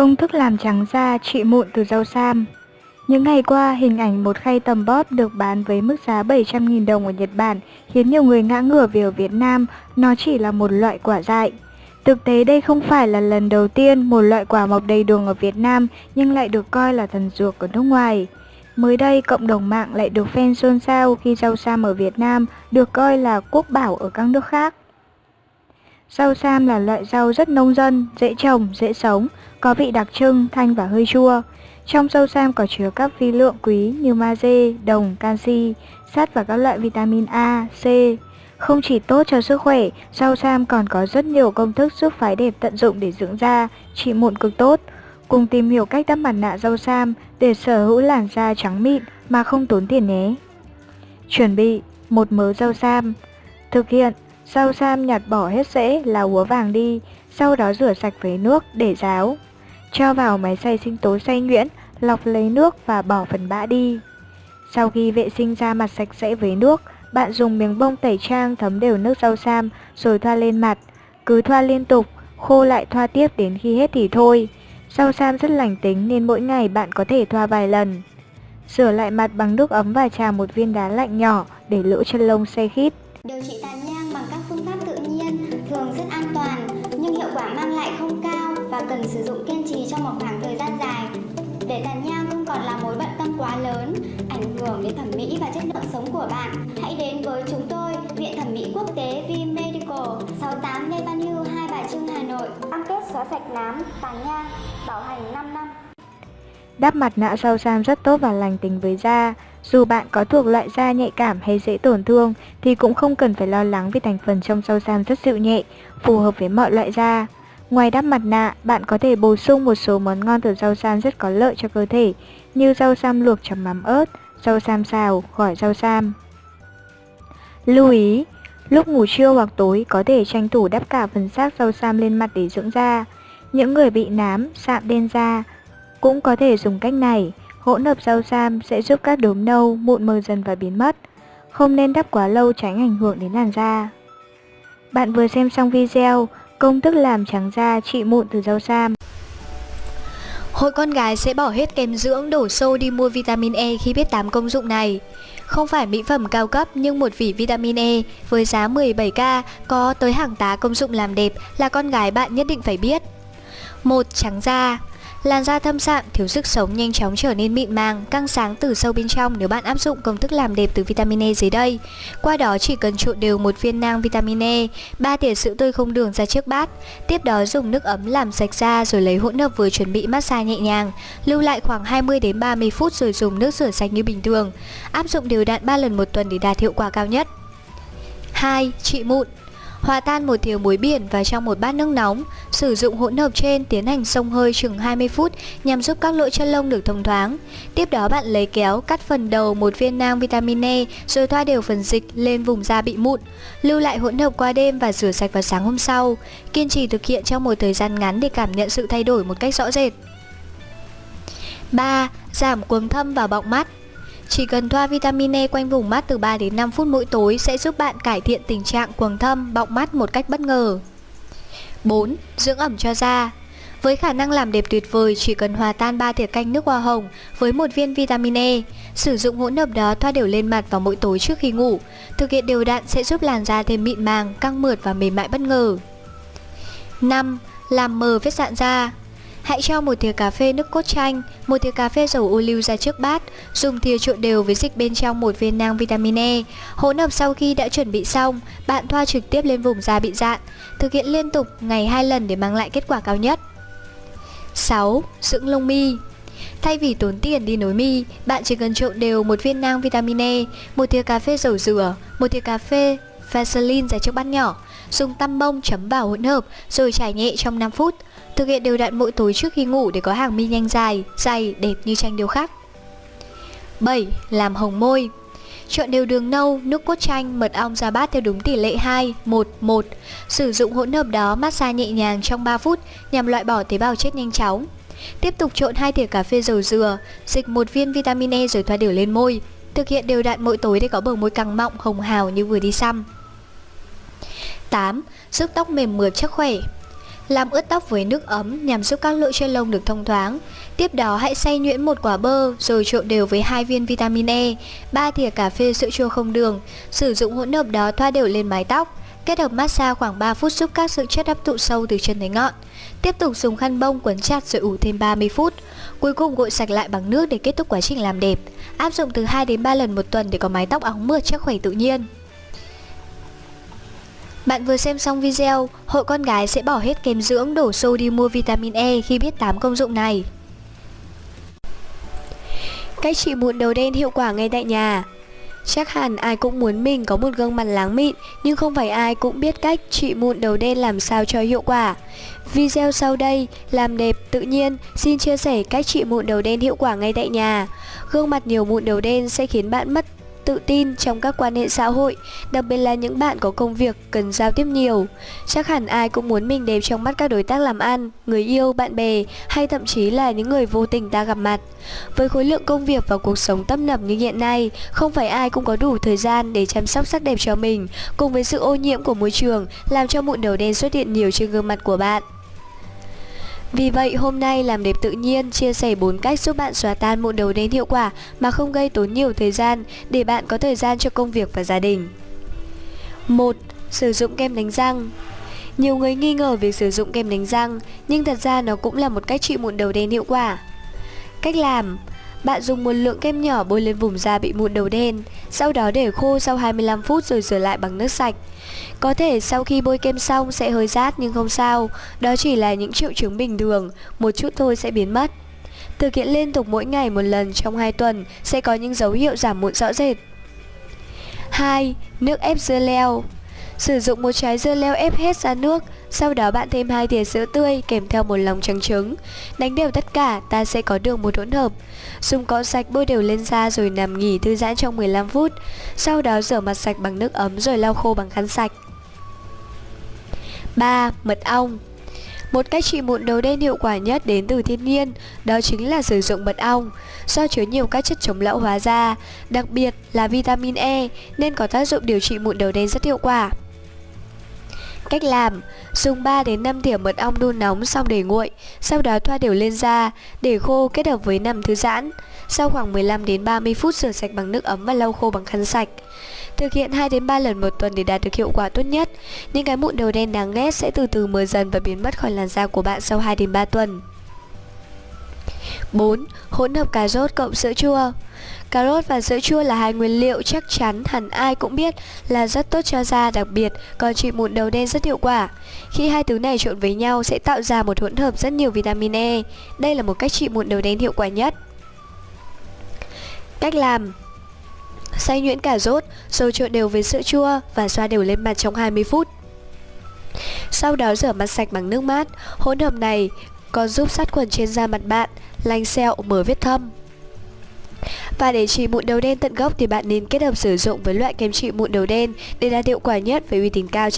Công thức làm trắng da trị mụn từ rau sam Những ngày qua, hình ảnh một khay tầm bóp được bán với mức giá 700.000 đồng ở Nhật Bản khiến nhiều người ngã ngửa vì ở Việt Nam nó chỉ là một loại quả dại. Thực tế đây không phải là lần đầu tiên một loại quả mọc đầy đường ở Việt Nam nhưng lại được coi là thần dược ở nước ngoài. Mới đây, cộng đồng mạng lại được fan xôn xao khi rau sam ở Việt Nam được coi là quốc bảo ở các nước khác. Rau sam là loại rau rất nông dân, dễ trồng, dễ sống, có vị đặc trưng, thanh và hơi chua. Trong rau sam có chứa các vi lượng quý như magie, đồng, canxi, sắt và các loại vitamin A, C. Không chỉ tốt cho sức khỏe, rau sam còn có rất nhiều công thức giúp phái đẹp tận dụng để dưỡng da, trị mụn cực tốt. Cùng tìm hiểu cách đắp mặt nạ rau sam để sở hữu làn da trắng mịn mà không tốn tiền nhé. Chuẩn bị một mớ rau sam. Thực hiện Rau sam nhặt bỏ hết rễ là úa vàng đi, sau đó rửa sạch với nước để ráo. Cho vào máy xay sinh tố xay nhuyễn, lọc lấy nước và bỏ phần bã đi. Sau khi vệ sinh da mặt sạch sẽ với nước, bạn dùng miếng bông tẩy trang thấm đều nước rau sam rồi thoa lên mặt. Cứ thoa liên tục, khô lại thoa tiếp đến khi hết thì thôi. Rau sam rất lành tính nên mỗi ngày bạn có thể thoa vài lần. Rửa lại mặt bằng nước ấm và trà một viên đá lạnh nhỏ để lỗ chân lông say khít. Điều trị tàn cần sử dụng kiên trì trong một khoảng thời gian dài. Để tàn nhang không còn là mối bận tâm quá lớn, ảnh hưởng đến thẩm mỹ và chất lượng sống của bạn, hãy đến với chúng tôi, Viện Thẩm mỹ Quốc tế V Medical, 68 Lê Văn Hưu, Hai Bà Trưng, Hà Nội. Cam kết xóa sạch nám, tàn nhang, bảo hành 5 năm. Đắp mặt nạ rau sam rất tốt và lành tính với da. Dù bạn có thuộc loại da nhạy cảm hay dễ tổn thương thì cũng không cần phải lo lắng vì thành phần trong rau sam rất dịu nhẹ, phù hợp với mọi loại da. Ngoài đắp mặt nạ, bạn có thể bổ sung một số món ngon từ rau sam rất có lợi cho cơ thể như rau sam luộc chấm mắm ớt, rau sam xào, gỏi rau sam. Lưu ý, lúc ngủ trưa hoặc tối có thể tranh thủ đắp cả phần xác rau sam lên mặt để dưỡng da. Những người bị nám, sạm đen da cũng có thể dùng cách này. Hỗn hợp rau sam sẽ giúp các đốm nâu, mụn mờ dần và biến mất. Không nên đắp quá lâu tránh ảnh hưởng đến làn da. Bạn vừa xem xong video công thức làm trắng da, trị mụn từ rau sam. Hội con gái sẽ bỏ hết kem dưỡng đổ xô đi mua vitamin E khi biết 8 công dụng này. Không phải mỹ phẩm cao cấp nhưng một vỉ vitamin E với giá 17k có tới hàng tá công dụng làm đẹp là con gái bạn nhất định phải biết. một, Trắng da Làn da thâm sạm, thiếu sức sống nhanh chóng trở nên mịn màng, căng sáng từ sâu bên trong nếu bạn áp dụng công thức làm đẹp từ vitamin E dưới đây. Qua đó chỉ cần trộn đều một viên nang vitamin E, 3 thìa sữa tươi không đường ra trước bát. Tiếp đó dùng nước ấm làm sạch da rồi lấy hỗn hợp vừa chuẩn bị massage nhẹ nhàng, lưu lại khoảng 20 đến 30 phút rồi dùng nước rửa sạch như bình thường. Áp dụng đều đặn 3 lần một tuần để đạt hiệu quả cao nhất. 2. Trị mụn Hòa tan một thìa muối biển vào trong một bát nước nóng, sử dụng hỗn hợp trên tiến hành xông hơi chừng 20 phút nhằm giúp các lỗ chân lông được thông thoáng. Tiếp đó bạn lấy kéo cắt phần đầu một viên nang vitamin E rồi thoa đều phần dịch lên vùng da bị mụn. Lưu lại hỗn hợp qua đêm và rửa sạch vào sáng hôm sau. Kiên trì thực hiện trong một thời gian ngắn để cảm nhận sự thay đổi một cách rõ rệt. 3. Giảm quầng thâm và bọng mắt chỉ cần thoa vitamin E quanh vùng mắt từ 3 đến 5 phút mỗi tối sẽ giúp bạn cải thiện tình trạng quầng thâm, bọng mắt một cách bất ngờ. 4. Dưỡng ẩm cho da với khả năng làm đẹp tuyệt vời, chỉ cần hòa tan 3 thìa canh nước hoa hồng với một viên vitamin E. Sử dụng hỗn hợp đó thoa đều lên mặt vào mỗi tối trước khi ngủ. Thực hiện đều đặn sẽ giúp làn da thêm mịn màng, căng mượt và mềm mại bất ngờ. 5. Làm mờ vết dạn da Hãy cho một thìa cà phê nước cốt chanh, một thìa cà phê dầu ô liu ra trước bát, dùng thìa trộn đều với dịch bên trong một viên nang vitamin E. Hỗn hợp sau khi đã chuẩn bị xong, bạn thoa trực tiếp lên vùng da bị dạn. Thực hiện liên tục ngày 2 lần để mang lại kết quả cao nhất. 6. Dưỡng lông mi Thay vì tốn tiền đi nối mi, bạn chỉ cần trộn đều một viên nang vitamin E, một thìa cà phê dầu dừa, một thìa cà phê Vaseline ra trước bát nhỏ, dùng tăm bông chấm vào hỗn hợp rồi trải nhẹ trong 5 phút. Thực hiện đều đặn mỗi tối trước khi ngủ để có hàng mi nhanh dài, dày, đẹp như tranh điêu khắc. 7. Làm hồng môi. Chọn đều đường nâu, nước cốt chanh, mật ong ra bát theo đúng tỷ lệ 2, 1, 1 Sử dụng hỗn hợp đó massage nhẹ nhàng trong 3 phút nhằm loại bỏ tế bào chết nhanh chóng. Tiếp tục trộn hai thìa cà phê dầu dừa, dịch một viên vitamin E rồi thoa đều lên môi. Thực hiện đều đặn mỗi tối để có bờ môi căng mọng, hồng hào như vừa đi xăm. 8. Giúp tóc mềm mượt chắc khỏe Làm ướt tóc với nước ấm nhằm giúp các lỗ chân lông được thông thoáng. Tiếp đó hãy xay nhuyễn một quả bơ rồi trộn đều với hai viên vitamin E, 3 thìa cà phê sữa chua không đường. Sử dụng hỗn hợp đó thoa đều lên mái tóc. Kết hợp massage khoảng 3 phút giúp các sự chất hấp thụ sâu từ chân đến ngọn. Tiếp tục dùng khăn bông quấn chặt rồi ủ thêm 30 phút. Cuối cùng gội sạch lại bằng nước để kết thúc quá trình làm đẹp. Áp dụng từ 2 đến 3 lần một tuần để có mái tóc óng mượt chắc khỏe tự nhiên. Bạn vừa xem xong video, hội con gái sẽ bỏ hết kem dưỡng đổ xô đi mua vitamin E khi biết 8 công dụng này. Cách trị mụn đầu đen hiệu quả ngay tại nhà. Chắc hẳn ai cũng muốn mình có một gương mặt láng mịn Nhưng không phải ai cũng biết cách trị mụn đầu đen làm sao cho hiệu quả. Video sau đây, làm đẹp tự nhiên, xin chia sẻ cách trị mụn đầu đen hiệu quả ngay tại nhà. Gương mặt nhiều mụn đầu đen sẽ khiến bạn mất tự tin trong các quan hệ xã hội, đặc biệt là những bạn có công việc cần giao tiếp nhiều. Chắc hẳn ai cũng muốn mình đẹp trong mắt các đối tác làm ăn, người yêu, bạn bè hay thậm chí là những người vô tình ta gặp mặt. Với khối lượng công việc và cuộc sống tấp nập như hiện nay, không phải ai cũng có đủ thời gian để chăm sóc sắc đẹp cho mình, cùng với sự ô nhiễm của môi trường làm cho mụn đầu đen xuất hiện nhiều trên gương mặt của bạn. Vì vậy hôm nay làm đẹp tự nhiên chia sẻ 4 cách giúp bạn xóa tan mụn đầu đen hiệu quả mà không gây tốn nhiều thời gian để bạn có thời gian cho công việc và gia đình. 1. Sử dụng kem đánh răng Nhiều người nghi ngờ việc sử dụng kem đánh răng nhưng thật ra nó cũng là một cách trị mụn đầu đen hiệu quả. Cách làm bạn dùng một lượng kem nhỏ bôi lên vùng da bị mụn đầu đen, sau đó để khô sau 25 phút rồi rửa lại bằng nước sạch. Có thể sau khi bôi kem xong sẽ hơi rát nhưng không sao, đó chỉ là những triệu chứng bình thường, một chút thôi sẽ biến mất. Thực hiện liên tục mỗi ngày một lần trong 2 tuần sẽ có những dấu hiệu giảm mụn rõ rệt. 2. Nước ép dưa leo Sử dụng một trái dưa leo ép hết ra nước, sau đó bạn thêm hai thìa sữa tươi kèm theo một lòng trắng trứng. Đánh đều tất cả, ta sẽ có được một hỗn hợp. Dùng cọ sạch bôi đều lên da rồi nằm nghỉ thư giãn trong 15 phút. Sau đó rửa mặt sạch bằng nước ấm rồi lau khô bằng khăn sạch. 3. Mật ong một cách trị mụn đầu đen hiệu quả nhất đến từ thiên nhiên, đó chính là sử dụng mật ong. Do chứa nhiều các chất chống lão hóa da, đặc biệt là vitamin E nên có tác dụng điều trị mụn đầu đen rất hiệu quả. Cách làm Dùng 3 đến 5 thìa mật ong đun nóng xong để nguội Sau đó thoa đều lên da Để khô kết hợp với nằm thư giãn Sau khoảng 15 đến 30 phút rửa sạch bằng nước ấm và lau khô bằng khăn sạch Thực hiện 2 đến 3 lần một tuần để đạt được hiệu quả tốt nhất Những cái mụn đầu đen đáng ghét sẽ từ từ mờ dần và biến mất khỏi làn da của bạn sau 2 đến 3 tuần 4. Hỗn hợp cà rốt cộng sữa chua Cà rốt và sữa chua là hai nguyên liệu chắc chắn hẳn ai cũng biết là rất tốt cho da đặc biệt, còn trị mụn đầu đen rất hiệu quả. Khi hai thứ này trộn với nhau sẽ tạo ra một hỗn hợp rất nhiều vitamin E. Đây là một cách trị mụn đầu đen hiệu quả nhất. Cách làm Xay nhuyễn cà rốt, rồi trộn đều với sữa chua và xoa đều lên mặt trong 20 phút. Sau đó rửa mặt sạch bằng nước mát, hỗn hợp này còn giúp sát khuẩn trên da mặt bạn, lành sẹo, mở vết thâm. Và để trị mụn đầu đen tận gốc thì bạn nên kết hợp sử dụng với loại kem trị mụn đầu đen để đạt hiệu quả nhất với uy tín cao trên